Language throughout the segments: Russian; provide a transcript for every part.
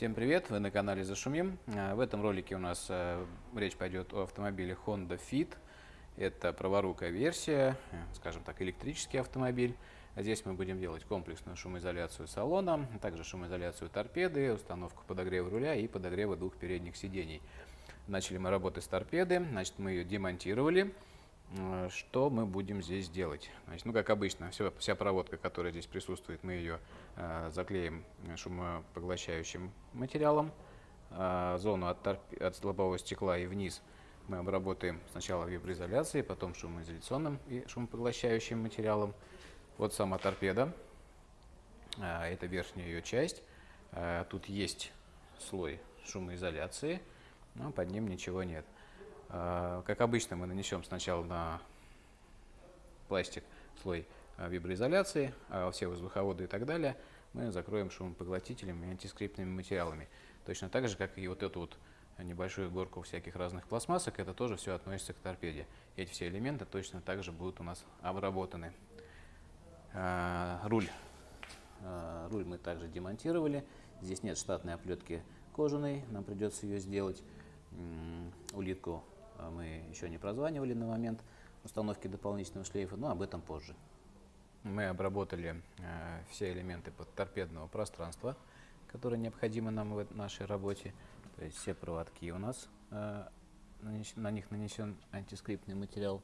Всем привет! Вы на канале Зашумим. А, в этом ролике у нас э, речь пойдет о автомобиле Honda Fit. Это праворукая версия, э, скажем так, электрический автомобиль. Здесь мы будем делать комплексную шумоизоляцию салона, а также шумоизоляцию торпеды, установку подогрева руля и подогрева двух передних сидений. Начали мы работать с торпеды, значит мы ее демонтировали. Э, что мы будем здесь делать? Значит, ну, как обычно, все, вся проводка, которая здесь присутствует, мы ее э, заклеим шумопоглощающим материалом. Э, зону от, торп... от лобового стекла и вниз мы обработаем сначала виброизоляцией, потом шумоизоляционным и шумопоглощающим материалом. Вот сама торпеда. Э, это верхняя ее часть. Э, тут есть слой шумоизоляции, но под ним ничего нет. А, как обычно, мы нанесем сначала на пластик слой а, виброизоляции, а все воздуховоды и так далее мы закроем шумопоглотителями и антискриптными материалами. Точно так же, как и вот эту вот небольшую горку всяких разных пластмассок, это тоже все относится к торпеде. Эти все элементы точно так же будут у нас обработаны. Руль. Руль мы также демонтировали. Здесь нет штатной оплетки кожаной, нам придется ее сделать. Улитку а мы еще не прозванивали на момент установки дополнительного шлейфа, но об этом позже. Мы обработали э, все элементы торпедного пространства, которые необходимы нам в нашей работе. То есть все проводки у нас, э, на них нанесен антискриптный материал,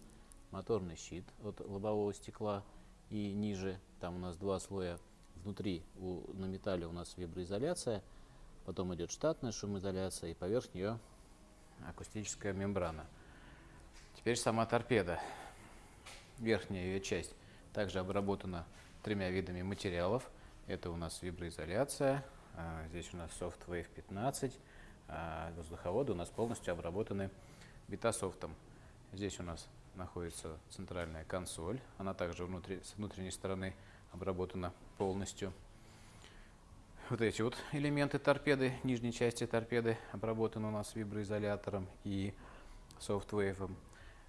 моторный щит от лобового стекла и ниже, там у нас два слоя внутри, у, на металле у нас виброизоляция, потом идет штатная шумоизоляция и поверх нее акустическая мембрана. Теперь сама торпеда. Верхняя ее часть также обработана тремя видами материалов. Это у нас виброизоляция, а, здесь у нас SoftWave 15, а воздуховоды у нас полностью обработаны битасофтом. Здесь у нас находится центральная консоль, она также внутри, с внутренней стороны обработана полностью. Вот эти вот элементы торпеды, нижней части торпеды обработаны у нас виброизолятором и софтвейвом.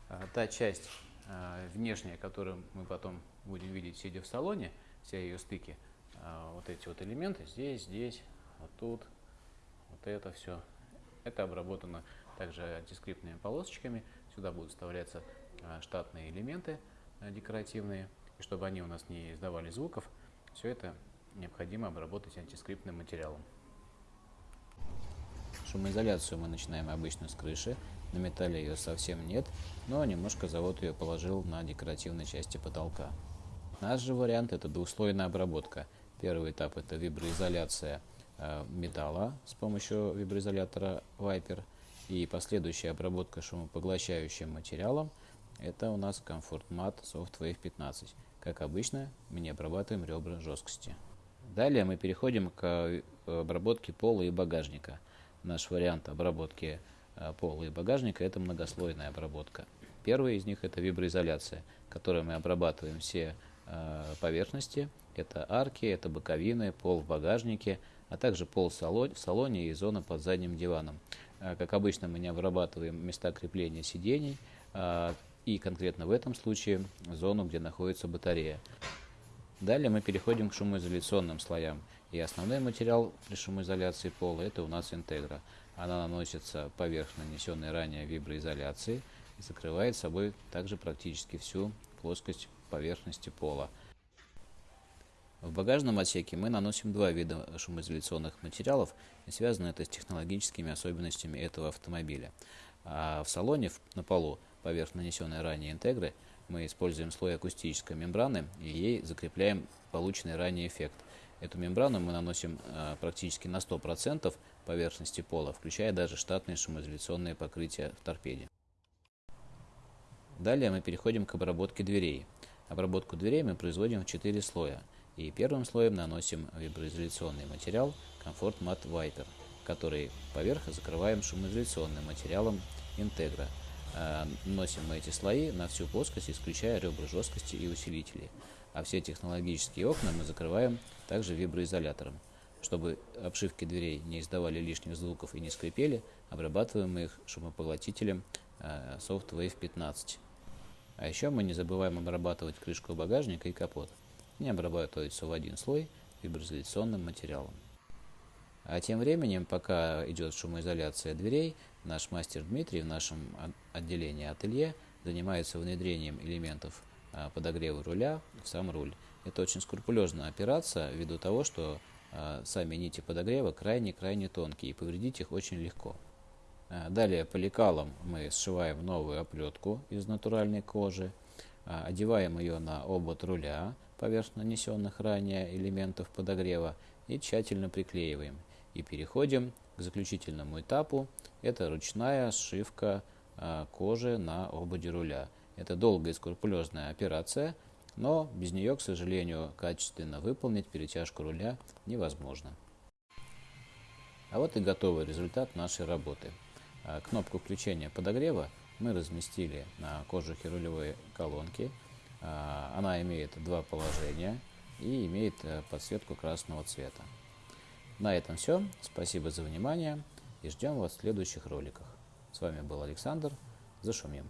А, та часть а, внешняя, которую мы потом будем видеть, сидя в салоне, все ее стыки, а, вот эти вот элементы, здесь, здесь, вот тут, вот это все, это обработано также антискриптными полосочками. Сюда будут вставляться штатные элементы декоративные, и чтобы они у нас не издавали звуков, все это необходимо обработать антискриптным материалом. Шумоизоляцию мы начинаем обычно с крыши. На металле ее совсем нет, но немножко завод ее положил на декоративной части потолка. Наш же вариант это двухслойная обработка. Первый этап это виброизоляция э, металла с помощью виброизолятора Viper. И последующая обработка шумопоглощающим материалом это у нас Comfort Mat Softwave 15. Как обычно, мы не обрабатываем ребра жесткости. Далее мы переходим к э, обработке пола и багажника. Наш вариант обработки э, пола и багажника – это многослойная обработка. Первый из них – это виброизоляция, которой мы обрабатываем все э, поверхности. Это арки, это боковины, пол в багажнике, а также пол в салоне и зона под задним диваном. Как обычно, мы не обрабатываем места крепления сидений и конкретно в этом случае зону, где находится батарея. Далее мы переходим к шумоизоляционным слоям. И основной материал при шумоизоляции пола это у нас интегра. Она наносится поверх нанесенной ранее виброизоляции и закрывает собой также практически всю плоскость поверхности пола. В багажном отсеке мы наносим два вида шумоизоляционных материалов, и связано это с технологическими особенностями этого автомобиля. А в салоне на полу поверх нанесенной ранее интегры мы используем слой акустической мембраны и ей закрепляем полученный ранее эффект. Эту мембрану мы наносим э, практически на 100% поверхности пола, включая даже штатные шумоизоляционные покрытия в торпеде. Далее мы переходим к обработке дверей. Обработку дверей мы производим в 4 слоя. И первым слоем наносим виброизоляционный материал Comfort Matte Viper, который поверх закрываем шумоизоляционным материалом Integra. Э, носим мы эти слои на всю плоскость, исключая ребра жесткости и усилители. А все технологические окна мы закрываем также виброизолятором. Чтобы обшивки дверей не издавали лишних звуков и не скрипели, обрабатываем мы их шумопоглотителем э, SoftWave 15. А еще мы не забываем обрабатывать крышку багажника и капот. Не обрабатывается в один слой виброизоляционным материалом. А тем временем, пока идет шумоизоляция дверей, наш мастер Дмитрий в нашем отделении ателье занимается внедрением элементов а, подогрева руля в сам руль. Это очень скрупулезная операция ввиду того, что а, сами нити подогрева крайне-крайне тонкие и повредить их очень легко. А, далее по лекалам мы сшиваем новую оплетку из натуральной кожи, одеваем ее на обод руля поверх нанесенных ранее элементов подогрева и тщательно приклеиваем. И переходим к заключительному этапу. Это ручная сшивка кожи на ободе руля. Это долгая и скрупулезная операция, но без нее, к сожалению, качественно выполнить перетяжку руля невозможно. А вот и готовый результат нашей работы. А, кнопку включения подогрева мы разместили на кожухе рулевой колонки. А, она имеет два положения и имеет э, подсветку красного цвета. На этом все. Спасибо за внимание и ждем вас в следующих роликах. С вами был Александр. Зашумим.